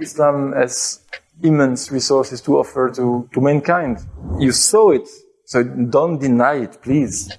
Islam has immense resources to offer to, to mankind. You saw it, so don't deny it, please.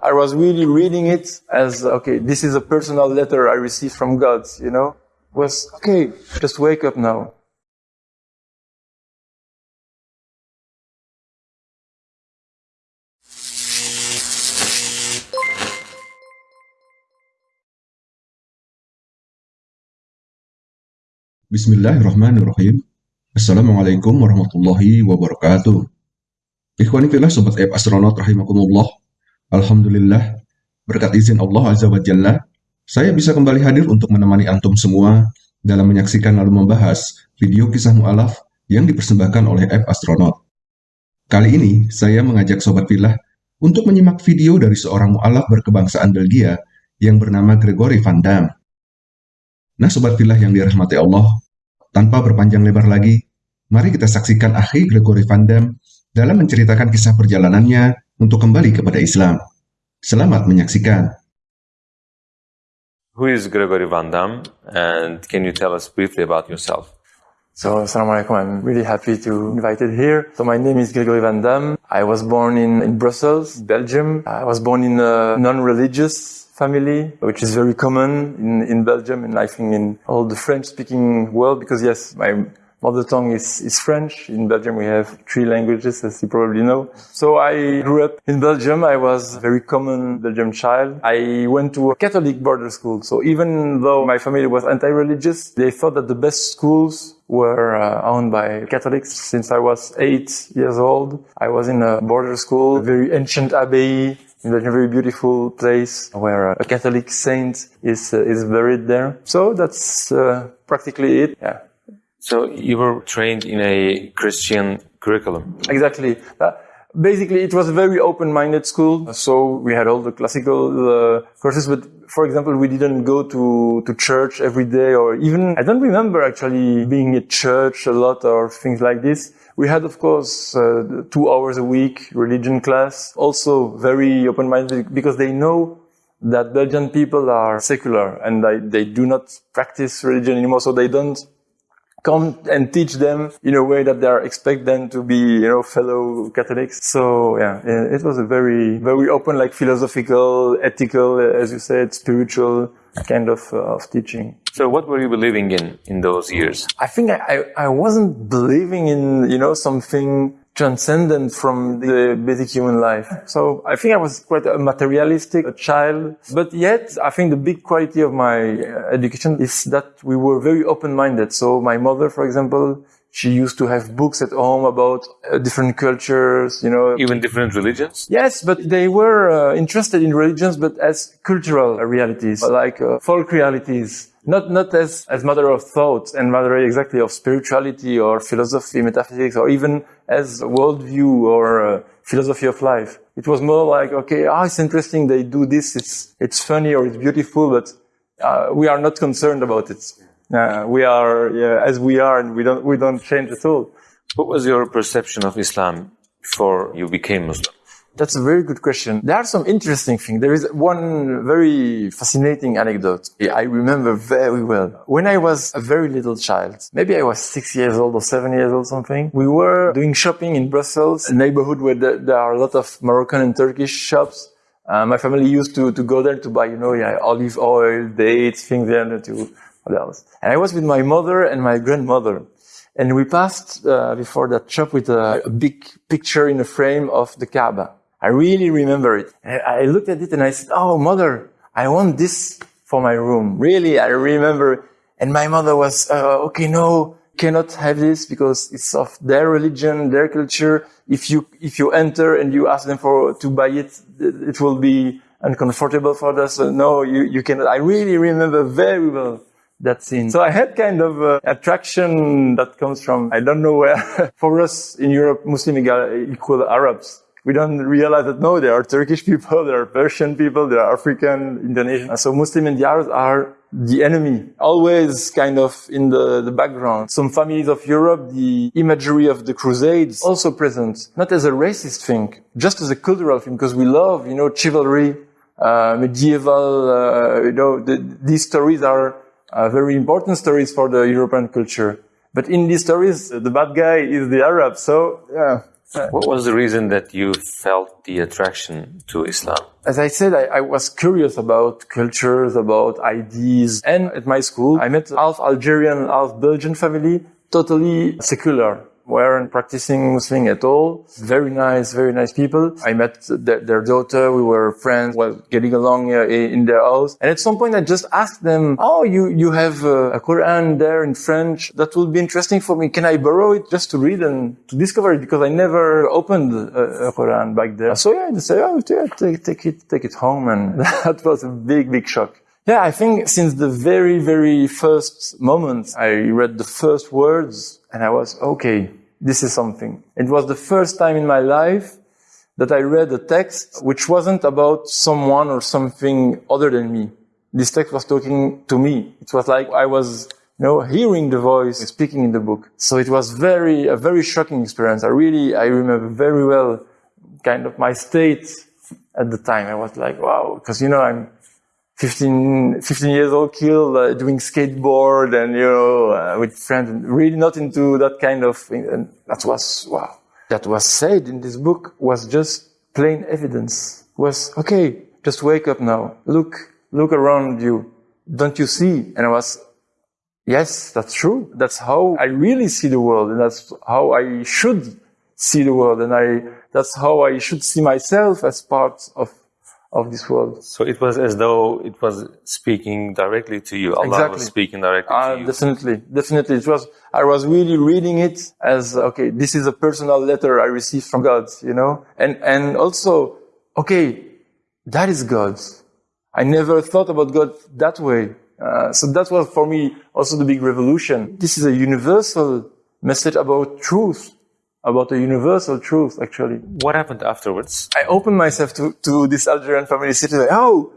I was really reading it as, okay, this is a personal letter I received from God, you know? Was, okay, just wake up now. Bismillahirrahmanirrahim. Assalamualaikum warahmatullahi wabarakatuh. Ikhwani fillah sobat app astronaut rahimakumullah. Alhamdulillah, berkat izin Allah Azza wa Jalla, saya bisa kembali hadir untuk menemani antum semua dalam menyaksikan lalu membahas video kisah mu'alaf yang dipersembahkan oleh app astronaut. Kali ini, saya mengajak sobat fillah untuk menyimak video dari seorang mu'alaf berkebangsaan Belgia yang bernama Gregory Van Damme. Nah Sobat Filah yang dirahmati Allah, tanpa berpanjang lebar lagi, mari kita saksikan Akhi Gregory Van Damme dalam menceritakan kisah perjalanannya untuk kembali kepada Islam. Selamat menyaksikan. Who is Gregory Van Damme and can you tell us briefly about yourself? So, Assalamu alaikum. I'm really happy to be invited here. So, my name is Gregory Van Damme. I was born in, in Brussels, Belgium. I was born in a non-religious family, which is very common in, in Belgium and I think in all the French-speaking world, because yes, my mother tongue is, is French. In Belgium, we have three languages, as you probably know. So I grew up in Belgium. I was a very common Belgian child. I went to a Catholic border school. So even though my family was anti-religious, they thought that the best schools were uh, owned by Catholics since I was eight years old. I was in a border school, a very ancient abbey in a very beautiful place where a Catholic saint is uh, is buried there. So that's uh, practically it. Yeah. So you were trained in a Christian curriculum. Exactly. Uh, basically, it was a very open-minded school. So we had all the classical uh, courses, but for example, we didn't go to, to church every day or even, I don't remember actually being at church a lot or things like this. We had, of course, uh, two hours a week religion class, also very open-minded because they know that Belgian people are secular and they, they do not practice religion anymore. So they don't come and teach them in a way that they are expect them to be, you know, fellow Catholics. So yeah, it was a very, very open, like philosophical, ethical, as you said, spiritual kind of, uh, of teaching. So what were you believing in in those years? I think I, I, I wasn't believing in, you know, something transcendent from the basic human life. So I think I was quite a materialistic a child, but yet I think the big quality of my uh, education is that we were very open-minded. So my mother, for example, she used to have books at home about uh, different cultures, you know. Even different religions? Yes, but they were uh, interested in religions, but as cultural realities, like uh, folk realities not not as as matter of thought and matter exactly of spirituality or philosophy, metaphysics, or even as worldview or uh, philosophy of life. It was more like, okay, ah, oh, it's interesting. They do this. It's it's funny or it's beautiful, but uh, we are not concerned about it. Uh, we are yeah, as we are, and we don't we don't change at all. What was your perception of Islam before you became Muslim? That's a very good question. There are some interesting things. There is one very fascinating anecdote I remember very well. When I was a very little child, maybe I was six years old or seven years old something, we were doing shopping in Brussels, a neighborhood where there are a lot of Moroccan and Turkish shops. Uh, my family used to, to go there to buy, you know, yeah, olive oil, dates, things there to, what else? And I was with my mother and my grandmother. And we passed uh, before that shop with a, a big picture in a frame of the Kaaba. I really remember it. I looked at it and I said, Oh, mother, I want this for my room. Really, I remember. And my mother was, uh, okay, no, cannot have this because it's of their religion, their culture. If you, if you enter and you ask them for, to buy it, it will be uncomfortable for us. So no, you, you cannot. I really remember very well that scene. So I had kind of uh, attraction that comes from, I don't know where. for us in Europe, Muslim equal Arabs we don't realize that no, there are Turkish people, there are Persian people, there are African, Indonesian. So Muslim and the Arabs are the enemy, always kind of in the, the background. Some families of Europe, the imagery of the Crusades also present, not as a racist thing, just as a cultural thing, because we love, you know, chivalry, uh, medieval, uh, you know, the, these stories are uh, very important stories for the European culture. But in these stories, the bad guy is the Arab. So yeah. Uh, what was the reason that you felt the attraction to Islam? As I said, I, I, was curious about cultures, about ideas. And at my school, I met half Algerian, half Belgian family, totally secular weren't practicing Muslim at all. Very nice, very nice people. I met their, their daughter. We were friends, well, getting along uh, in their house. And at some point, I just asked them, "Oh, you you have uh, a Quran there in French? That would be interesting for me. Can I borrow it just to read and to discover it? Because I never opened a, a Quran back there." So yeah, they say, "Oh, yeah, take, take it, take it home," and that was a big, big shock. Yeah, I think since the very, very first moment I read the first words and I was, okay, this is something. It was the first time in my life that I read a text which wasn't about someone or something other than me. This text was talking to me. It was like I was, you know, hearing the voice speaking in the book. So it was very, a very shocking experience. I really, I remember very well kind of my state at the time. I was like, wow, because, you know, I'm, 15, 15 years old kid uh, doing skateboard and, you know, uh, with friends, really not into that kind of thing. And that was, wow. That was said in this book was just plain evidence. Was, okay, just wake up now. Look, look around you. Don't you see? And I was, yes, that's true. That's how I really see the world. And that's how I should see the world. And I, that's how I should see myself as part of of this world. So it was as though it was speaking directly to you. Allah exactly. was speaking directly uh, to you. Definitely, definitely. It was. I was really reading it as okay. This is a personal letter I received from God. You know, and and also okay, that is God. I never thought about God that way. Uh, so that was for me also the big revolution. This is a universal message about truth about a universal truth, actually. What happened afterwards? I opened myself to, to this Algerian family city. Like, oh,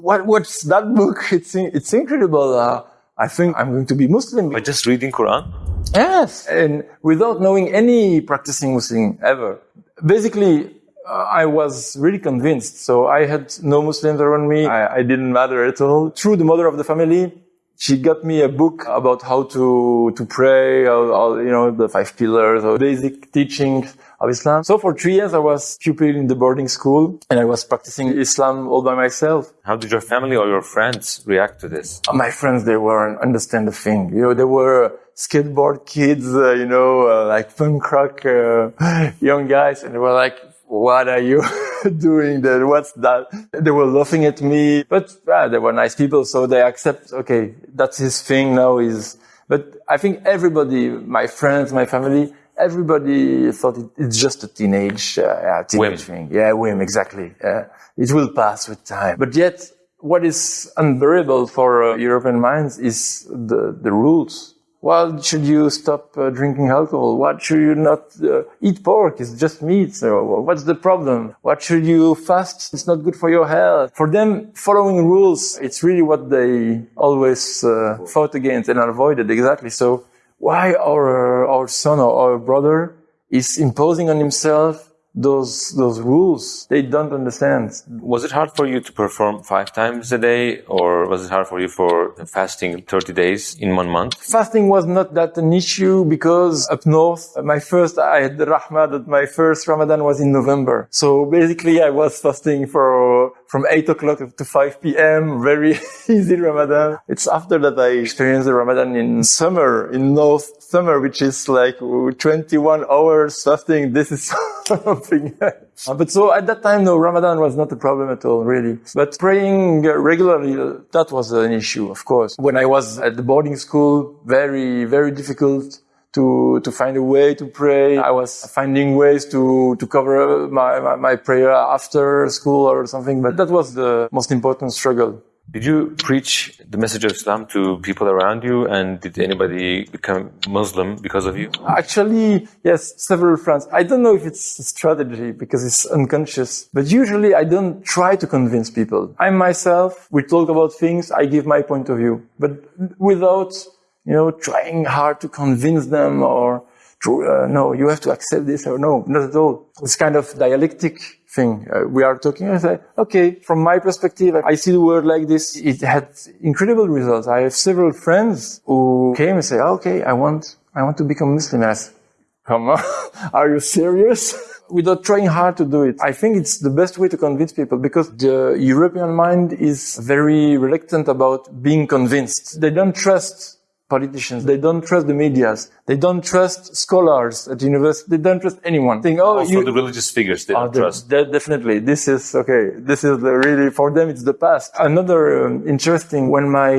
what, what's that book? It's, it's incredible. Uh, I think I'm going to be Muslim. By just reading Quran? Yes. And without knowing any practicing Muslim ever. Basically, uh, I was really convinced. So I had no Muslims around me. I, I didn't matter at all. Through the mother of the family, she got me a book about how to to pray, all, all, you know, the five pillars, or basic teachings of Islam. So for three years, I was pupil in the boarding school, and I was practicing Islam all by myself. How did your family or your friends react to this? My friends, they weren't understand the thing. You know, they were skateboard kids, uh, you know, uh, like punk rock uh, young guys, and they were like, what are you doing there? What's that? They were laughing at me, but ah, they were nice people. So they accept, okay, that's his thing now is, but I think everybody, my friends, my family, everybody thought it, it's just a teenage, uh, teenage whim. thing. Yeah, whim, exactly. it will pass with time. But yet, what is unbearable for uh, European minds is the, the rules why should you stop uh, drinking alcohol? Why should you not uh, eat pork? It's just meat. So what's the problem? What should you fast? It's not good for your health. For them, following rules, it's really what they always uh, fought against and avoided. Exactly. So why our, our son or our brother is imposing on himself those those rules they don't understand. Was it hard for you to perform five times a day or was it hard for you for fasting 30 days in one month? Fasting was not that an issue because up north uh, my first i had the rahmah that my first ramadan was in november. So basically i was fasting for from 8 o'clock to 5 p.m. Very easy Ramadan. It's after that I experienced the Ramadan in summer, in North summer, which is like 21 hours fasting. This is something. Uh, but so at that time, no, Ramadan was not a problem at all, really. But praying regularly, uh, that was an issue, of course. When I was at the boarding school, very, very difficult to to find a way to pray. I was finding ways to to cover my, my, my prayer after school or something, but that was the most important struggle. Did you preach the message of Islam to people around you, and did anybody become Muslim because of you? Actually, yes, several friends. I don't know if it's a strategy because it's unconscious, but usually I don't try to convince people. I myself, we talk about things, I give my point of view, but without you know, trying hard to convince them or uh, no, you have to accept this or no, not at all. It's kind of dialectic thing. Uh, we are talking. I say, okay, from my perspective, I see the world like this. It had incredible results. I have several friends who came and say, okay, I want, I want to become Muslim. Said, come on, are you serious? Without trying hard to do it. I think it's the best way to convince people because the European mind is very reluctant about being convinced. They don't trust politicians. They don't trust the medias. They don't trust scholars at university. They don't trust anyone. Think, oh, Also, you, the religious figures they don't de- trust. de- definitely. This is okay. This is the really for them. It's the past. Another um, interesting when my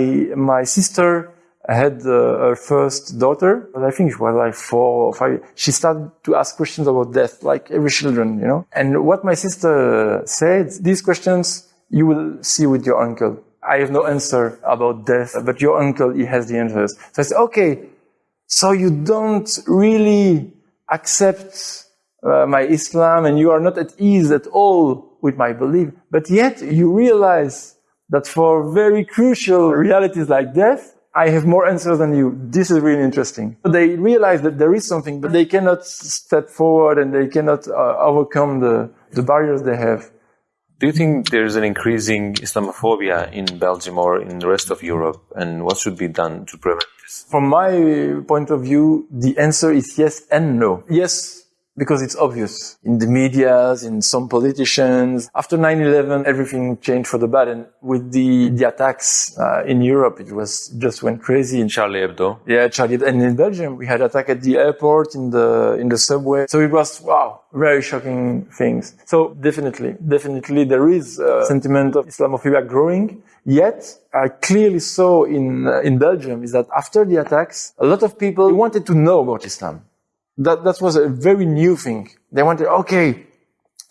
my sister had uh, her first daughter. I think she was like four or five. She started to ask questions about death, like every children, you know. And what my sister said, these questions you will see with your uncle. I have no answer about death, but your uncle he has the answers. So I said, okay. So you don't really accept uh, my Islam and you are not at ease at all with my belief. But yet you realize that for very crucial realities like death, I have more answers than you. This is really interesting. They realize that there is something, but they cannot step forward and they cannot uh, overcome the, the barriers they have. Do you think there's an increasing Islamophobia in Belgium or in the rest of Europe? And what should be done to prevent this? From my point of view, the answer is yes and no. Yes, because it's obvious in the medias, in some politicians. After 9-11, everything changed for the bad. And with the, the attacks uh, in Europe, it was just went crazy. In Charlie Hebdo. yeah, Charlie, and in Belgium, we had attack at the airport, in the in the subway. So it was wow, very shocking things. So definitely, definitely, there is a sentiment of Islamophobia growing. Yet, I clearly saw in uh, in Belgium is that after the attacks, a lot of people wanted to know about Islam. That that was a very new thing. They wanted, okay,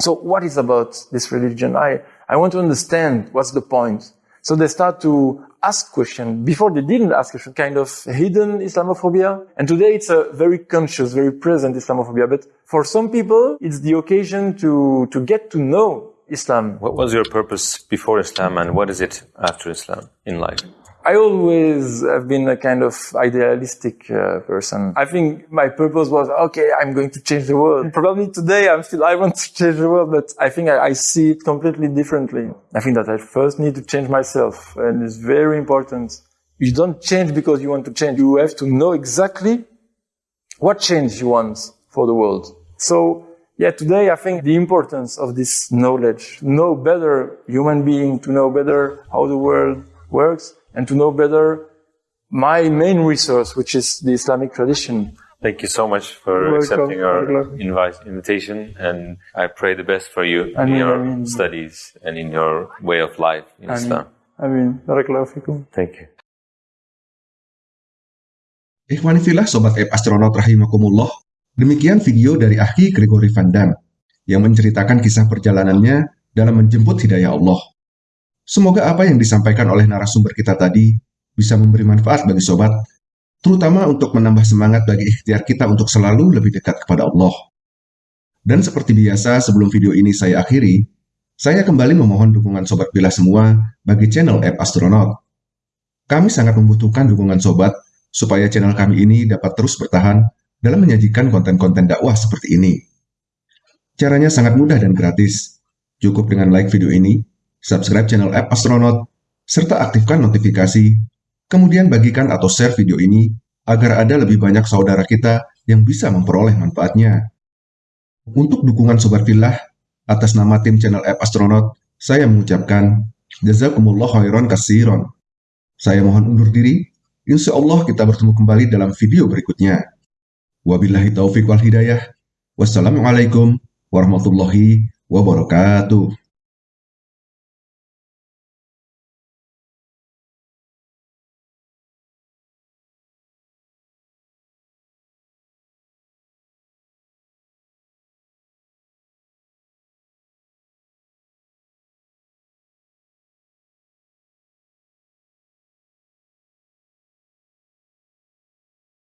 so what is about this religion? I, I want to understand what's the point. So they start to ask questions. Before they didn't ask questions, kind of hidden Islamophobia. And today it's a very conscious, very present Islamophobia. But for some people, it's the occasion to, to get to know Islam. What was your purpose before Islam and what is it after Islam in life? I always have been a kind of idealistic uh, person. I think my purpose was, okay, I'm going to change the world. Probably today I'm still, I want to change the world, but I think I, I see it completely differently. I think that I first need to change myself and it's very important. You don't change because you want to change. You have to know exactly what change you want for the world. So yeah, today I think the importance of this knowledge, know better human being, to know better how the world works, and to know better my main resource, which is the Islamic tradition. Thank you so much for You're accepting welcome. our Welcome. invite, invitation, and I pray the best for you in your ameen. studies and in your way of life in Islam. Amin. Barakallahu fikum. Thank you. Ikhwanifillah Sobat App Astronaut Rahimakumullah, demikian video dari Ahki Gregory Van Dam yang menceritakan kisah perjalanannya dalam menjemput hidayah Allah. Semoga apa yang disampaikan oleh narasumber kita tadi bisa memberi manfaat bagi sobat, terutama untuk menambah semangat bagi ikhtiar kita untuk selalu lebih dekat kepada Allah. Dan seperti biasa, sebelum video ini saya akhiri, saya kembali memohon dukungan sobat bila semua bagi channel App Astronaut. Kami sangat membutuhkan dukungan sobat supaya channel kami ini dapat terus bertahan dalam menyajikan konten-konten dakwah seperti ini. Caranya sangat mudah dan gratis. Cukup dengan like video ini, subscribe channel App Astronaut, serta aktifkan notifikasi, kemudian bagikan atau share video ini agar ada lebih banyak saudara kita yang bisa memperoleh manfaatnya. Untuk dukungan Sobat Fillah, atas nama tim channel App Astronaut, saya mengucapkan Jazakumullah khairan kasiron. Saya mohon undur diri, Insya Allah kita bertemu kembali dalam video berikutnya. Wabillahi taufiq wal hidayah. Wassalamualaikum warahmatullahi wabarakatuh.